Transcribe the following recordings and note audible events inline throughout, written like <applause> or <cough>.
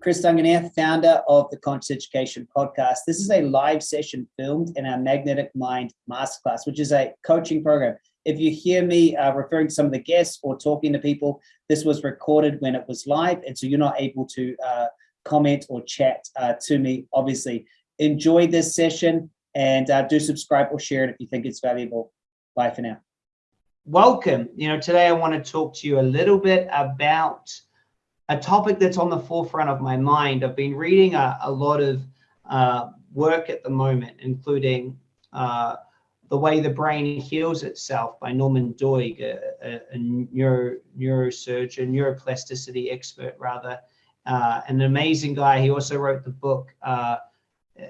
Chris Duncan here, founder of the Conscious Education Podcast. This is a live session filmed in our Magnetic Mind Masterclass, which is a coaching program. If you hear me uh, referring to some of the guests or talking to people, this was recorded when it was live, and so you're not able to uh, comment or chat uh, to me, obviously. Enjoy this session and uh, do subscribe or share it if you think it's valuable. Bye for now. Welcome. You know, today I want to talk to you a little bit about a topic that's on the forefront of my mind. I've been reading a, a lot of uh, work at the moment, including uh, The Way the Brain Heals Itself by Norman Doidge, a, a neuro, neurosurgeon, neuroplasticity expert rather, uh, an amazing guy. He also wrote the book, uh,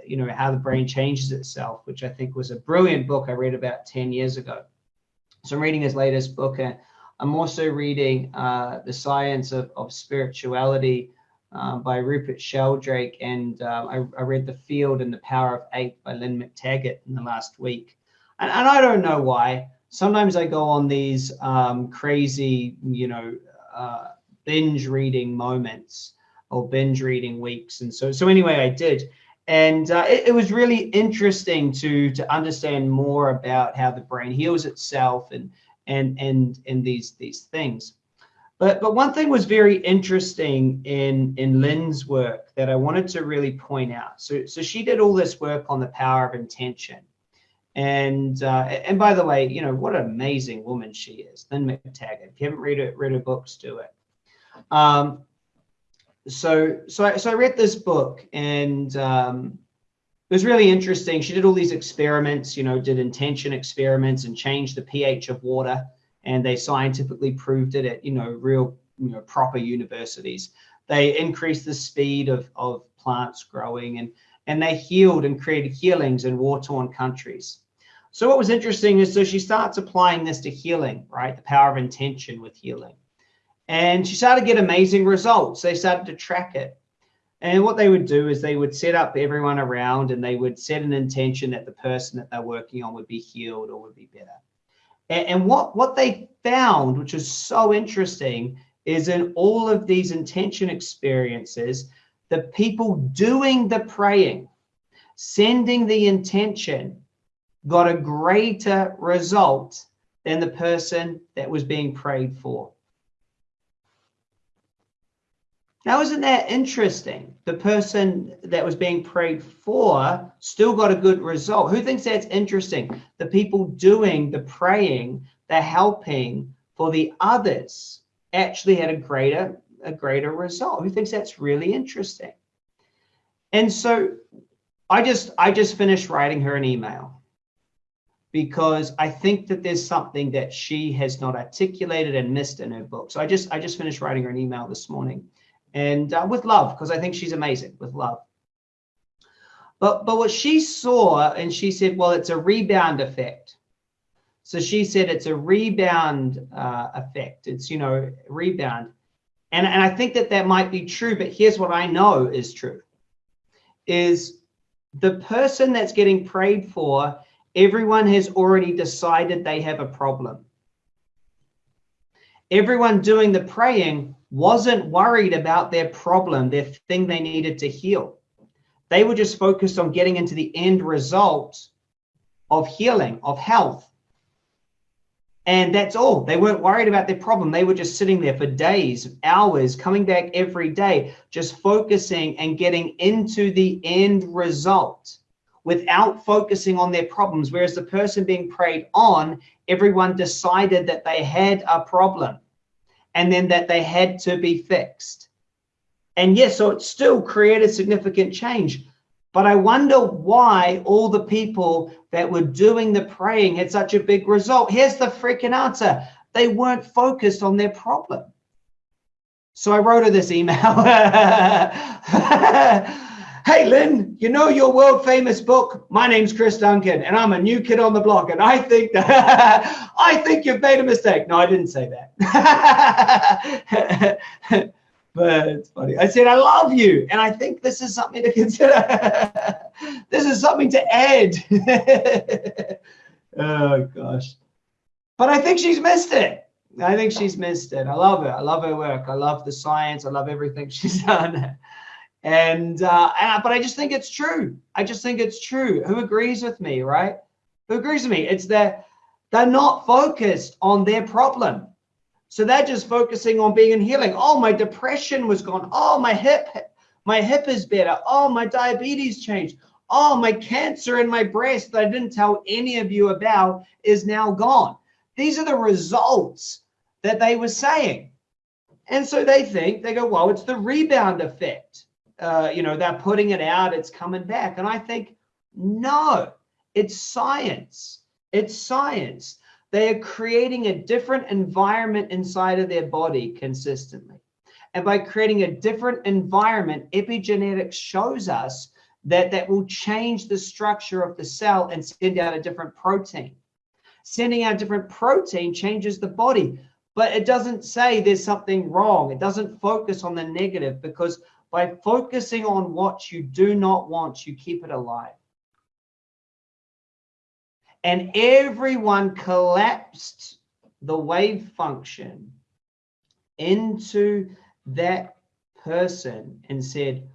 you know, How the Brain Changes Itself, which I think was a brilliant book I read about 10 years ago. So I'm reading his latest book, and I'm also reading uh, The Science of, of Spirituality uh, by Rupert Sheldrake, and uh, I, I, read The Field and the Power of Eight by Lynne McTaggart in the last week. And, and I don't know why. Sometimes I go on these um, crazy, you know, uh, binge reading moments or binge reading weeks. And so, so anyway, I did. And uh, it, it was really interesting to, to understand more about how the brain heals itself and and and and these these things. But but one thing was very interesting in in Lynne's work that I wanted to really point out. So so she did all this work on the power of intention. And uh, and by the way, you know what an amazing woman she is, Lynne McTaggart. If you haven't read it, read her books, do it. Um, so so I, so I read this book and um, it was really interesting. She did all these experiments, you know, did intention experiments and changed the pH of water. And they scientifically proved it at, you know, real, you know, proper universities. They increased the speed of, of plants growing and, and they healed and created healings in war-torn countries. So what was interesting is so she starts applying this to healing, right? The power of intention with healing. And she started to get amazing results. They started to track it. And what they would do is they would set up everyone around and they would set an intention that the person that they're working on would be healed or would be better. And, and what, what they found, which is so interesting, is in all of these intention experiences, the people doing the praying, sending the intention, got a greater result than the person that was being prayed for. Now, isn't that interesting? The person that was being prayed for still got a good result. Who thinks that's interesting? The people doing the praying, the helping for the others actually had a greater a greater result. Who thinks that's really interesting? And so I just I just finished writing her an email because I think that there's something that she has not articulated and missed in her book. So I just I just finished writing her an email this morning and uh, with love, because I think she's amazing with love. But, but what she saw, and she said, well, it's a rebound effect. So she said it's a rebound uh, effect. It's, you know, rebound. And, and I think that that might be true, but here's what I know is true, is the person that's getting prayed for, everyone has already decided they have a problem. Everyone doing the praying wasn't worried about their problem, their thing they needed to heal. They were just focused on getting into the end result of healing, of health. And that's all. They weren't worried about their problem. They were just sitting there for days, hours, coming back every day, just focusing and getting into the end result without focusing on their problems. Whereas the person being prayed on, everyone decided that they had a problem and then that they had to be fixed. And yes, so it still created significant change. But I wonder why all the people that were doing the praying had such a big result. Here's the freaking answer. They weren't focused on their problem. So I wrote her this email. <laughs> hey, Lynne, you know your world famous book? My name's Chris Duncan, and I'm a new kid on the block. And I think that <laughs> I think you've made a mistake. No, I didn't say that. <laughs> but it's funny. I said, I love you. And I think this is something to consider. <laughs> this is something to add. oh, gosh. But I think she's missed it. I think she's missed it. I love her. I love her work. I love the science. I love everything she's done And, uh, and but I just think it's true. I just think it's true. Who agrees with me, right? Who agrees with me? It's that they're not focused on their problem. So they're just focusing on being in healing. Oh, my depression was gone. Oh, my hip, my hip is better. Oh, my diabetes changed. Oh, my cancer in my breast that I didn't tell any of you about is now gone. These are the results that they were saying. And so they think, they go, well, it's the rebound effect. Uh, you know, they're putting it out, it's coming back. And I think, no, it's science. It's science. They are creating a different environment inside of their body consistently. And by creating a different environment, epigenetics shows us that that will change the structure of the cell and send out a different protein. Sending out a different protein changes the body, but it doesn't say there's something wrong. It doesn't focus on the negative because by focusing on what you do not want, you keep it alive. And everyone collapsed the wave function into that person and said,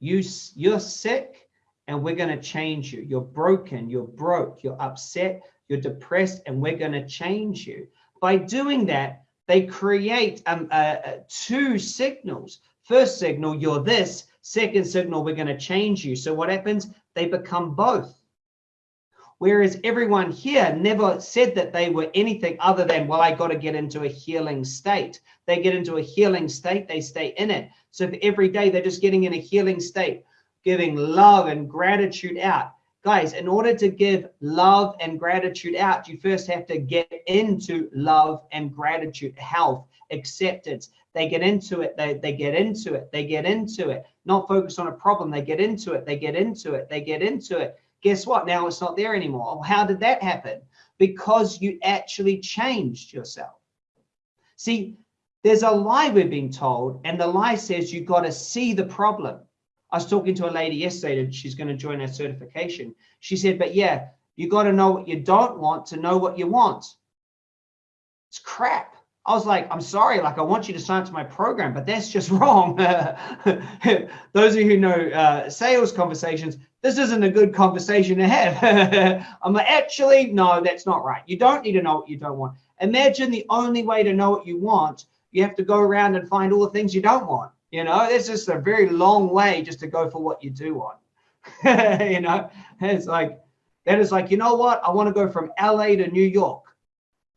you, you're sick and we're going to change you. You're broken, you're broke, you're upset, you're depressed, and we're going to change you. By doing that, they create um, uh, uh, two signals. First signal, you're this. Second signal, we're going to change you. So what happens? They become both. Whereas everyone here never said that they were anything other than, well, I got to get into a healing state. They get into a healing state, they stay in it. So every day they're just getting in a healing state, giving love and gratitude out. Guys, in order to give love and gratitude out, you first have to get into love and gratitude, health, acceptance. They get into it, they, they get into it, they get into it. Not focus on a problem, they get into it, they get into it, they get into it guess what? Now it's not there anymore. How did that happen? Because you actually changed yourself. See, there's a lie we're being told, and the lie says you've got to see the problem. I was talking to a lady yesterday, and she's going to join our certification. She said, but yeah, you got to know what you don't want to know what you want. It's crap. I was like, I'm sorry, like I want you to sign up to my program, but that's just <laughs> wrong. <laughs> Those of you who know uh, sales conversations, this isn't a good conversation to have. <laughs> I'm like, actually, no, that's not right. You don't need to know what you don't want. Imagine the only way to know what you want, you have to go around and find all the things you don't want. You know, it's just a very long way just to go for what you do want. you know, it's like, that is like, you know what? I want to go from LA to New York.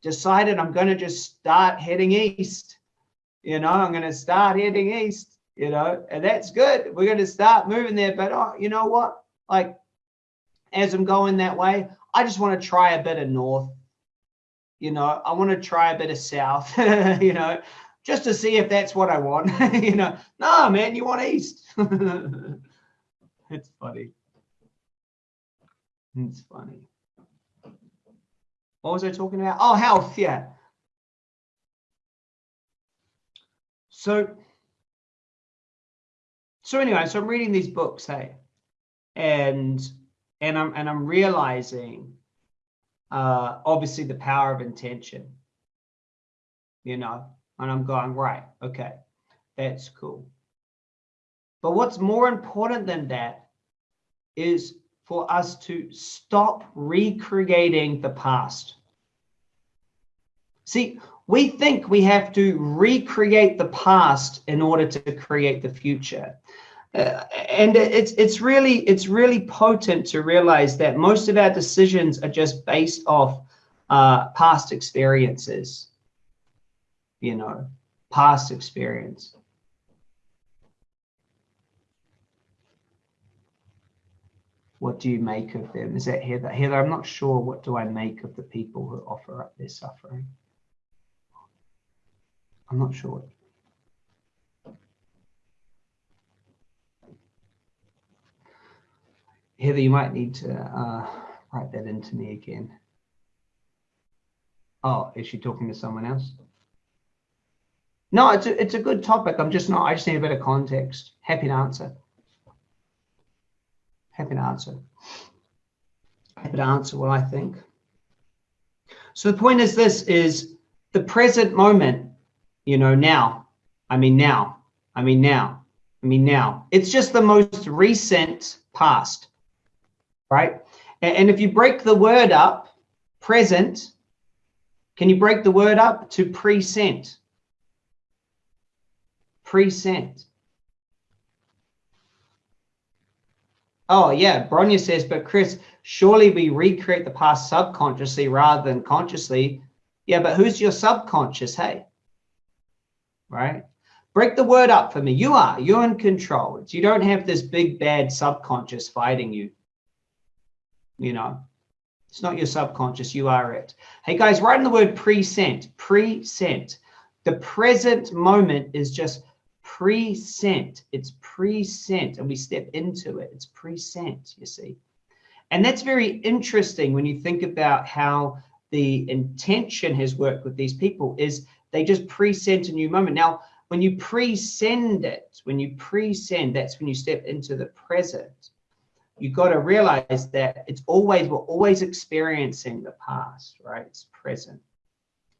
Decided I'm going to just start heading east. You know, I'm going to start heading east, you know, and that's good. We're going to start moving there. But, oh, you know what? like as I'm going that way, I just want to try a bit of north. You know, I want to try a bit of south, <laughs> you know, just to see if that's what I want. <laughs> you know, no, man, you want east. <laughs> it's funny. It's funny. What was I talking about? Oh, health, yeah. So, so anyway, so I'm reading these books, hey, and and I'm and I'm realizing uh, obviously the power of intention, you know, and I'm going right, okay, that's cool. But what's more important than that is for us to stop recreating the past. See, we think we have to recreate the past in order to create the future. Uh, and it's it's really it's really potent to realize that most of our decisions are just based off uh, past experiences. You know, past experience. What do you make of them? Is that Heather? Heather, I'm not sure. What do I make of the people who offer up their suffering? I'm not sure. Heather, you might need to uh, write that into me again. Oh, is she talking to someone else? No, it's a, it's a good topic. I'm just not, I just need a bit of context. Happy to answer. Happy to answer. Happy to answer what I think. So the point is this is the present moment, you know, now. I mean, now. I mean, now. I mean, now it's just the most recent past, right? And, and if you break the word up, present, can you break the word up to present? Present. Oh, yeah. Bronya says, but Chris, surely we recreate the past subconsciously rather than consciously. Yeah, but who's your subconscious? Hey, right? Break the word up for me. You are. You're in control. You don't have this big bad subconscious fighting you. You know, it's not your subconscious. You are it. Hey guys, write in the word present. Present. The present moment is just present. It's present, and we step into it. It's present. You see, and that's very interesting when you think about how the intention has worked with these people. Is they just present a new moment. Now, when you pre-send it, when you pre-send, that's when you step into the present. You've got to realize that it's always, we're always experiencing the past, right? It's present.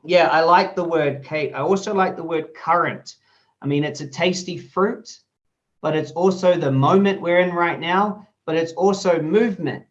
Yeah, I like the word, Kate. I also like the word current. I mean, it's a tasty fruit, but it's also the moment we're in right now, but it's also movement.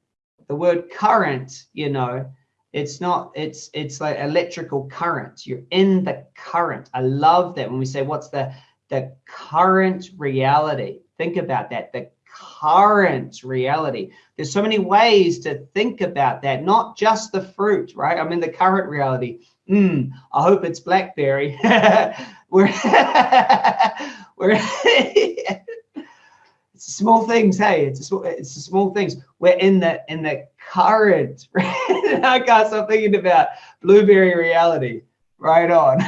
The word current, you know, it's not it's it's like electrical current. You're in the current. I love that when we say what's the the current reality? Think about that the current reality. There's so many ways to think about that not just the fruit right? I'm in the current reality mm, i hope it's blackberry. <laughs> We're <laughs> we're <laughs> small things hey it's a, it's the small things. We're in the in the current i got stop thinking about blueberry reality. Right on.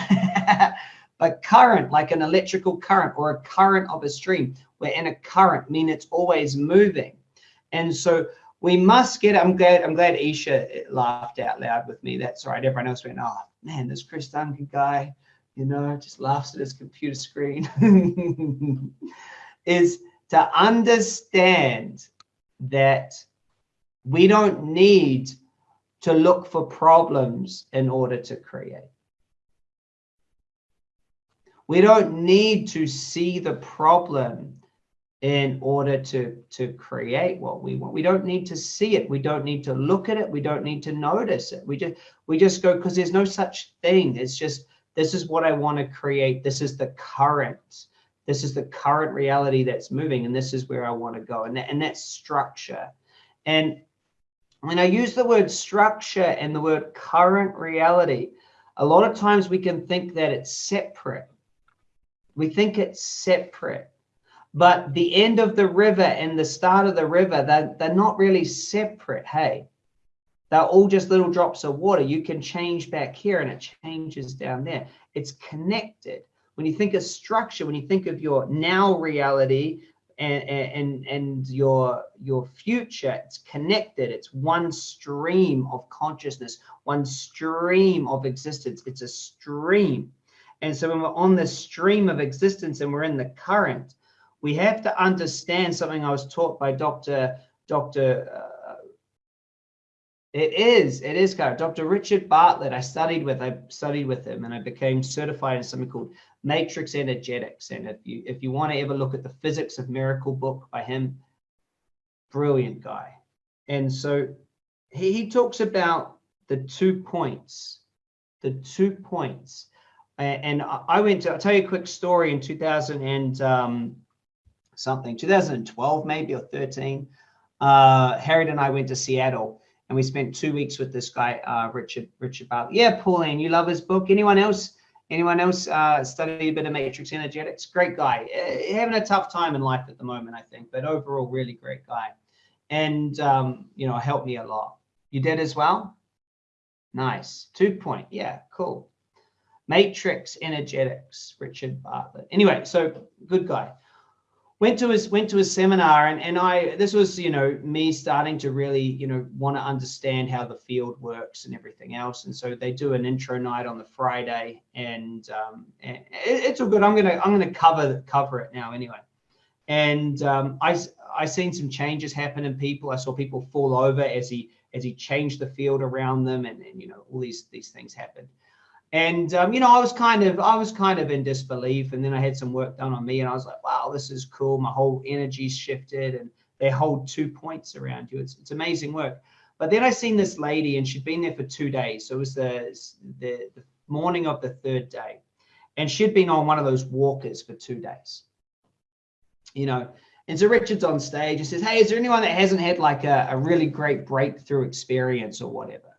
But current like an electrical current or a current of a stream. We're in a current mean it's always moving. And so we must get i'm glad i'm glad isha laughed out loud with me. That's right. Everyone else went oh man this chris duncan guy you know just laughs at his computer screen. <laughs> Is to understand that we don't need to look for problems in order to create. We don't need to see the problem in order to, to create what we want. We don't need to see it. We don't need to look at it. We don't need to notice it. We just we just go because there's no such thing. It's just this is what I want to create. This is the current. This is the current reality that's moving, and this is where I want to go. And, that, and that's structure. And when I use the word structure and the word current reality, a lot of times we can think that it's separate. We think it's separate. But the end of the river and the start of the river, they're, they're not really separate. Hey, they're all just little drops of water. You can change back here and it changes down there. It's connected when you think of structure, when you think of your now reality and, and, and your, your future, it's connected. It's one stream of consciousness, one stream of existence. It's a stream. And so when we're on the stream of existence and we're in the current, we have to understand something I was taught by Dr. Dr. Uh, it is. It is, Cara. Dr. Richard Bartlett, I studied with. I studied with him, and I became certified in something called matrix energetics. And if you if you want to ever look at the Physics of Miracle book by him, brilliant guy. And so he, he talks about the two points, the two points. And, I went to. I'll tell you a quick story in 2000 and um, something, 2012 maybe or 13. Uh, Harriet and I went to Seattle and we spent two weeks with this guy, uh, Richard Richard Bartlett. Yeah, Pauline, you love his book. Anyone else? Anyone else uh, study a bit of matrix energetics? Great guy. Uh, having a tough time in life at the moment, I think, but overall, really great guy. And um, you know, helped me a lot. You did as well. Nice. Two point. Yeah, cool. Matrix energetics, Richard Bartlett. Anyway, so good guy went to his went to his seminar and, and I this was you know me starting to really you know want to understand how the field works and everything else. And so they do an intro night on the Friday and, um, and it, it's all good. I'm gonna I'm gonna cover cover it now anyway. And um, I I seen some changes happen in people I saw people fall over as he as he changed the field around them and, and you know all these these things happened And um, you know, I was kind of I was kind of in disbelief, and then I had some work done on me, and I was like, wow, this is cool. My whole energy shifted, and they hold two points around you. It's it's amazing work. But then I seen this lady, and she'd been there for two days. So it was the the, the morning of the third day, and she'd been on one of those walkers for two days. You know, and so Richard's on stage and says, Hey, is there anyone that hasn't had like a, a really great breakthrough experience or whatever?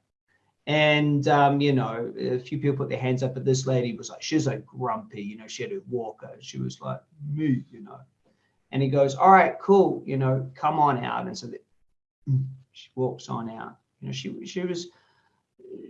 And um, you know, a few people put their hands up, but this lady was like, she's like grumpy, you know, she had a walker. She was like, me, you know. And he goes, All right, cool, you know, come on out. And so that, she walks on out. You know, she she was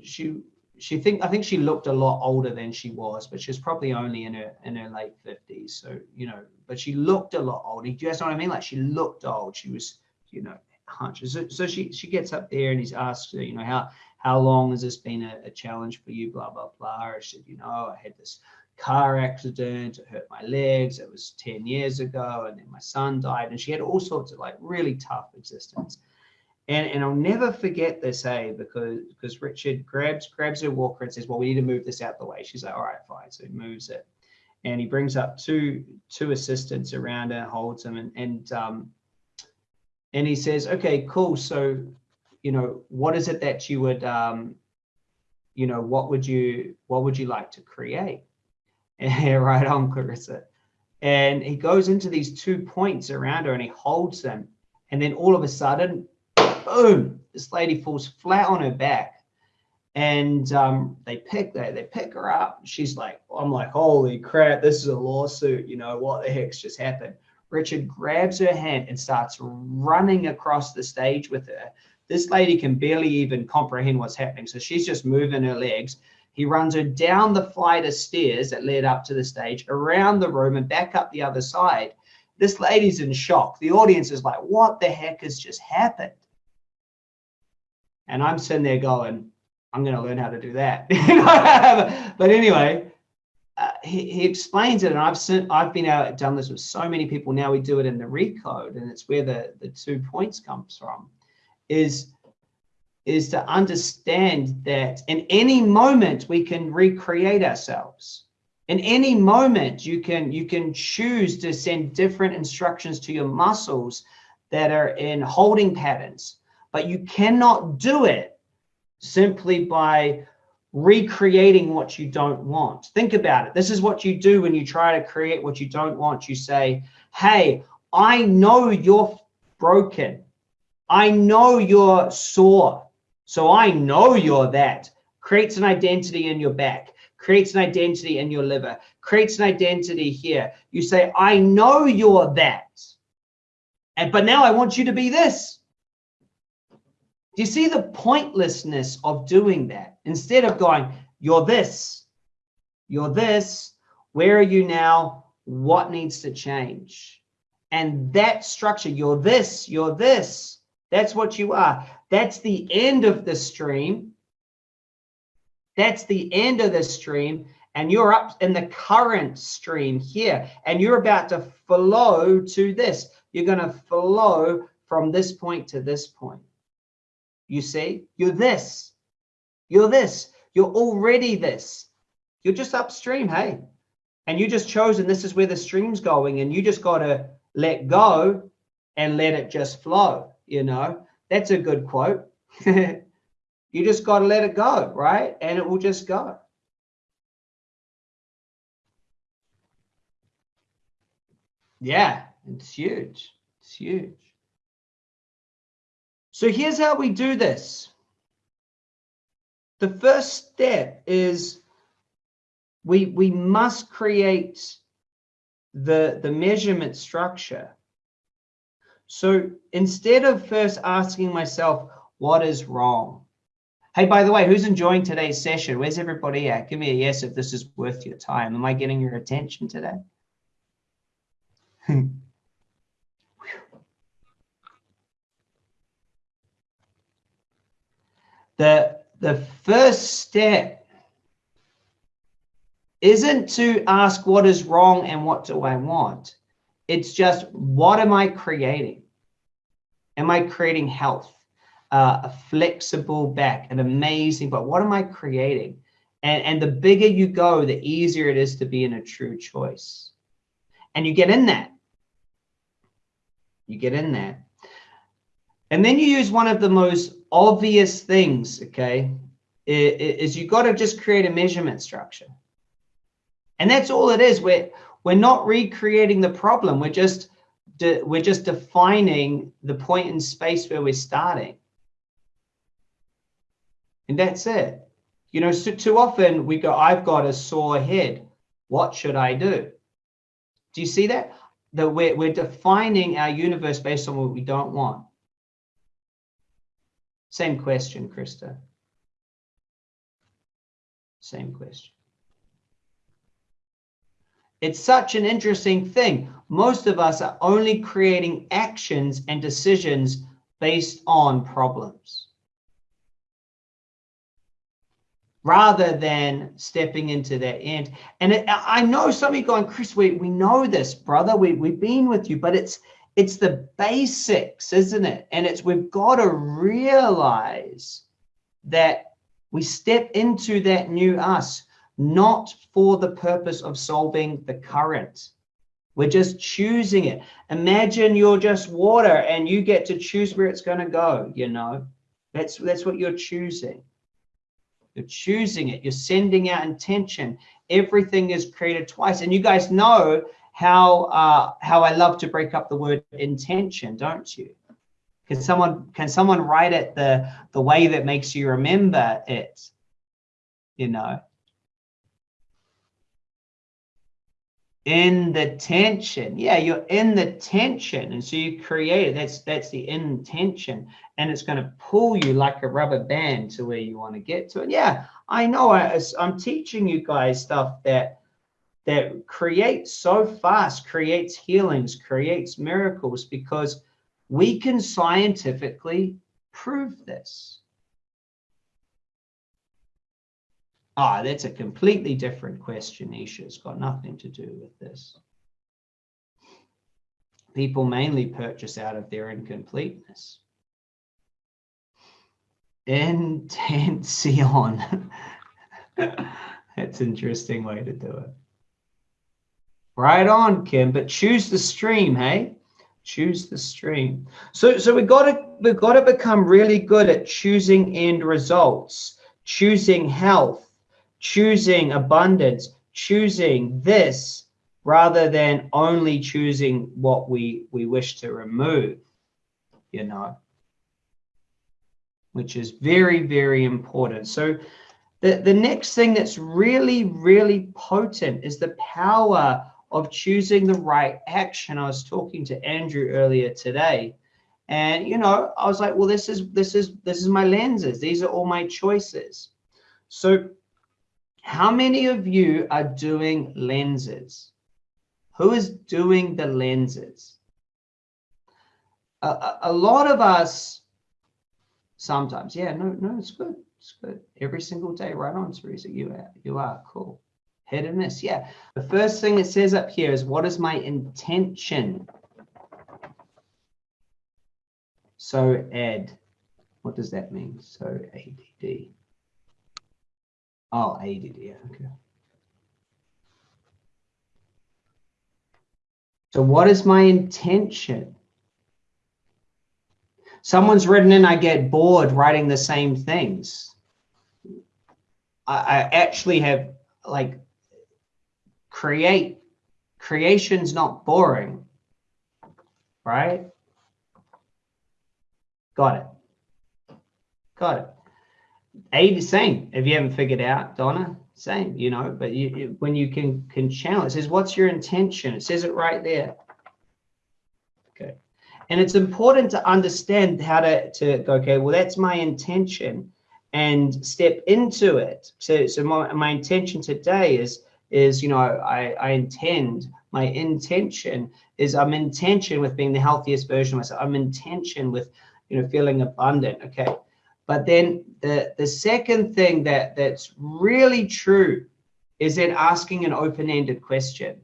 she she think I think she looked a lot older than she was, but she was probably only in her in her late fifties. So you know, but she looked a lot older. Do you guys know what I mean? Like she looked old. She was, you know, hunched. So, so she she gets up there and he's asked her, you know, how how long has this been a, a challenge for you? Blah blah blah. She said, you know, I had this car accident. It hurt my legs. It was ten years ago, and then my son died, and she had all sorts of like really tough existence. And, and I'll never forget this, hey, because because Richard grabs grabs her walker and says, "Well, we need to move this out the way." She's like, "All right, fine." So he moves it, and he brings up two two assistants around her, holds them, and and um, and he says, "Okay, cool. So, you know, what is it that you would, um, you know, what would you what would you like to create?" <laughs> Right on, Clarissa. And he goes into these two points around her, and he holds them, and then all of a sudden, boom, this lady falls flat on her back and um, they pick they, they pick her up. She's like, I'm like, holy crap, this is a lawsuit. You know what the heck's just happened? Richard grabs her hand and starts running across the stage with her. This lady can barely even comprehend what's happening, so she's just moving her legs. He runs her down the flight of stairs that led up to the stage, around the room, and back up the other side. This lady's in shock. The audience is like, what the heck has just happened? And I'm sitting there going, I'm going to learn how to do that. <laughs> but anyway, uh, he, he explains it, and I've sent, I've been out done this with so many people. Now we do it in the recode, and it's where the the two points comes from, is is to understand that in any moment we can recreate ourselves. In any moment you can you can choose to send different instructions to your muscles that are in holding patterns but you cannot do it simply by recreating what you don't want. Think about it. This is what you do when you try to create what you don't want. You say, Hey, I know you're broken. I know you're sore. So I know you're that. Creates an identity in your back, creates an identity in your liver, creates an identity here. You say, I know you're that. And but now I want you to be this. Do you see the pointlessness of doing that? Instead of going, you're this, you're this, where are you now? What needs to change? And that structure, you're this, you're this, that's what you are. That's the end of the stream. That's the end of the stream. And you're up in the current stream here. And you're about to flow to this. You're going to flow from this point to this point. You see, you're this, you're this, you're already this. You're just upstream, hey? And you just chosen this is where the stream's going, and you just got to let go and let it just flow. You know, that's a good quote. <laughs> you just got to let it go, right? And it will just go. Yeah, it's huge. It's huge. So here's how we do this. The first step is we, we must create the, the measurement structure. So instead of first asking myself, what is wrong? Hey, by the way, who's enjoying today's session? Where's everybody at? Give me a yes if this is worth your time. Am I getting your attention today? <laughs> the the first step isn't to ask what is wrong and what do I want. It's just what am I creating? Am I creating health, uh, a flexible back, an amazing, but what am I creating? And, and the bigger you go, the easier it is to be in a true choice. And you get in that. You get in there. And then you use one of the most obvious things, okay, is you got to just create a measurement structure. And that's all it is. We're, we're not recreating the problem. We're just, we're just defining the point in space where we're starting. And that's it. You know, so too often we go, I've got a sore head. What should I do? Do you see that? That we're, we're defining our universe based on what we don't want. Same question, Krista. Same question. It's such an interesting thing. Most of us are only creating actions and decisions based on problems. rather than stepping into that end. And it, I know some of you going, Chris, we, we know this, brother. We, we've been with you, but it's it's the basics, isn't it? And it's we've got to realize that we step into that new us, not for the purpose of solving the current. We're just choosing it. Imagine you're just water and you get to choose where it's going to go, you know. That's that's what you're choosing. You're choosing it. You're sending out intention. Everything is created twice. And you guys know how uh, how I love to break up the word intention, don't you? Can someone can someone write it the the way that makes you remember it? You know. In the tension. Yeah you're in the tension. And so you create it. That's that's the intention. And it's going to pull you like a rubber band to where you want to get to and yeah i know. I, i'm teaching you guys stuff that that creates so fast creates healings creates miracles because we can scientifically prove this Ah, that's a completely different question, Isha. It's got nothing to do with this. People mainly purchase out of their incompleteness. Intention. <laughs> that's an interesting way to do it. Right on, Kim, but choose the stream, hey? Choose the stream. So so we got to we've got to become really good at choosing end results, choosing health, choosing abundance, choosing this rather than only choosing what we, we wish to remove, you know, which is very, very important. So the, the next thing that's really, really potent is the power of choosing the right action. I was talking to Andrew earlier today and you know i was like well this is this is this is my lenses these are all my choices so how many of you are doing lenses? Who is doing the lenses? A, a, a lot of us sometimes, yeah, no, no, it's good. It's good. Every single day, right on, Teresa. You are, you are cool. Hit. Yeah. The first thing it says up here is what is my intention? So add. what does that mean? So ADD. Oh, ADD, yeah, okay. So what is my intention? Someone's written in, I get bored writing the same things. I, I actually have like create, creation's not boring, right? Got it. Got it. A, same. If you haven't figured out, Donna, same, you know, but you, when you can, can channel, it says, what's your intention? It says it right there. Okay. And it's important to understand how to, to go, okay, well, that's my intention and step into it. So, so my, my intention today is, is, you know, I, I intend, my intention is I'm intention with being the healthiest version of myself. I'm intention with, you know, feeling abundant. Okay. But then the, the second thing that, that's really true is then asking an open-ended question.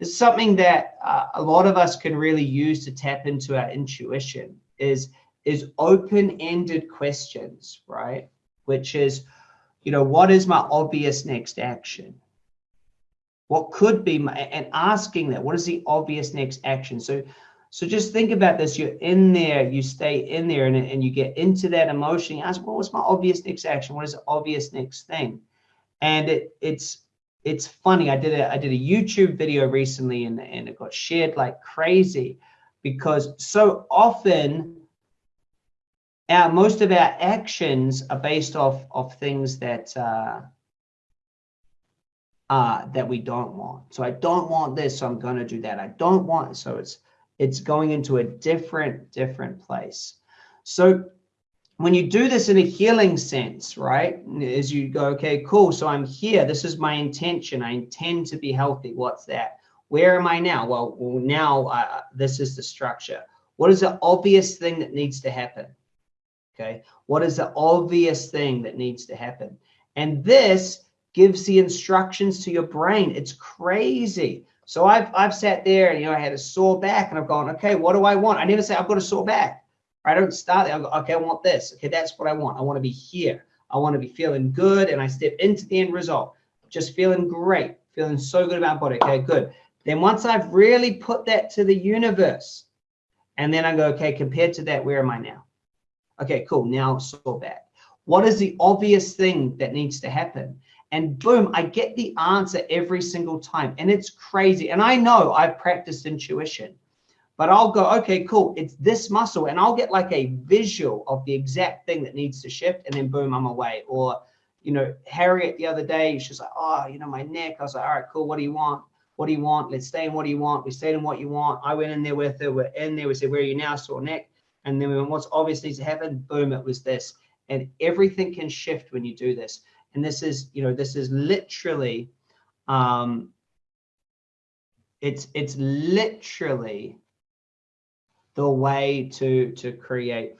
It's something that uh, a lot of us can really use to tap into our intuition is, is open-ended questions, right? Which is, you know, what is my obvious next action? What could be my, and asking that, what is the obvious next action? So, so just think about this. You're in there, you stay in there and, and you get into that emotion. You ask, well, what's my obvious next action? What is the obvious next thing? And it, it's, it's funny. I did a, I did a YouTube video recently and, and it got shared like crazy because so often our, most of our actions are based off of things that, uh, uh, that we don't want. So I don't want this, so I'm to do that. I don't want, so it's, it's going into a different, different place. So when you do this in a healing sense, right, as you go, okay, cool. So I'm here. This is my intention. I intend to be healthy. What's that? Where am I now? Well, now uh, this is the structure. What is the obvious thing that needs to happen? Okay. What is the obvious thing that needs to happen? And this gives the instructions to your brain. It's crazy. So I've, I've sat there and, you know, I had a sore back and I've gone, okay, what do I want? I never say I've got a sore back. I don't start there. I go, okay, I want this. Okay, that's what I want. I want to be here. I want to be feeling good. And I step into the end result, just feeling great, feeling so good about body. Okay, good. Then once I've really put that to the universe, and then I go, okay, compared to that, where am I now? Okay, cool. Now sore back. What is the obvious thing that needs to happen? And boom, I get the answer every single time. And it's crazy. And I know I've practiced intuition, but I'll go, okay, cool. It's this muscle. And I'll get like a visual of the exact thing that needs to shift. And then boom, I'm away. Or, you know, Harriet the other day, she's like, oh, you know, my neck. I was like, all right, cool. What do you want? What do you want? Let's stay in what do you want? We stayed in what you want. I went in there with her. We're in there. We said, where are you now? Sore neck. And then we went, what's obvious needs to happen? Boom, it was this. And everything can shift when you do this and this is you know this is literally um it's it's literally the way to to create